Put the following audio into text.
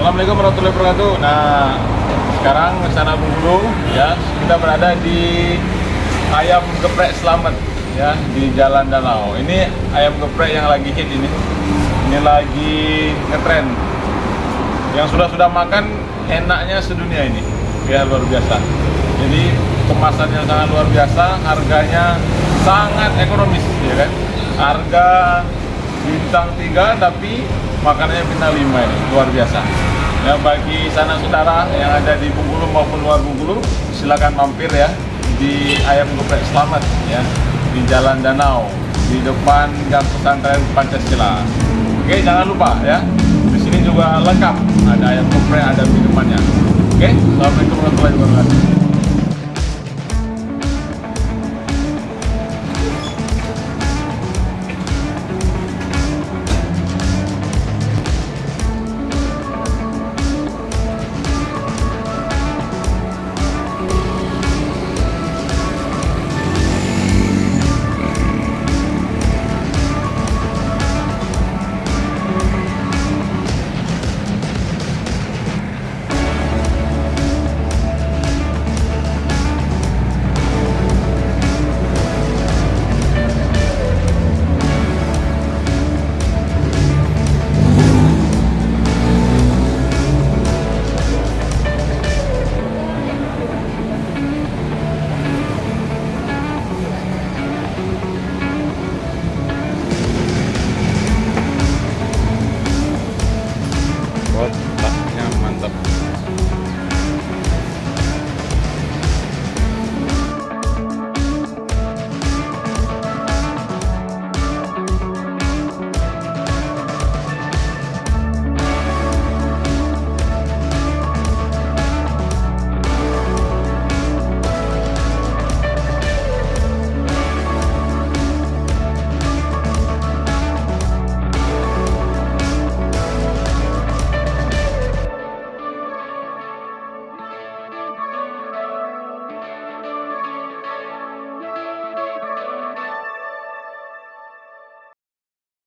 Assalamualaikum warahmatullahi wabarakatuh. Nah, sekarang sana Bengkulu ya, kita berada di ayam geprek Selamat ya di Jalan Danau. Ini ayam geprek yang lagi hit ini. Ini lagi ngetren. Yang sudah-sudah makan enaknya sedunia ini. Ya luar biasa. Jadi kemasannya sangat luar biasa, harganya sangat ekonomis ya kan. Harga bintang 3 tapi makanannya bintang 5 ini. Luar biasa. Ya bagi sana saudara yang ada di Bengkulu maupun luar Bengkulu silakan mampir ya. Di ayam geprek. Selamat ya. Di Jalan Danau. Di depan gang pesantren Pancasila. Oke jangan lupa ya. Di sini juga lengkap. Ada ayam geprek ada minumannya. Oke assalamualaikum warahmatullahi wabarakatuh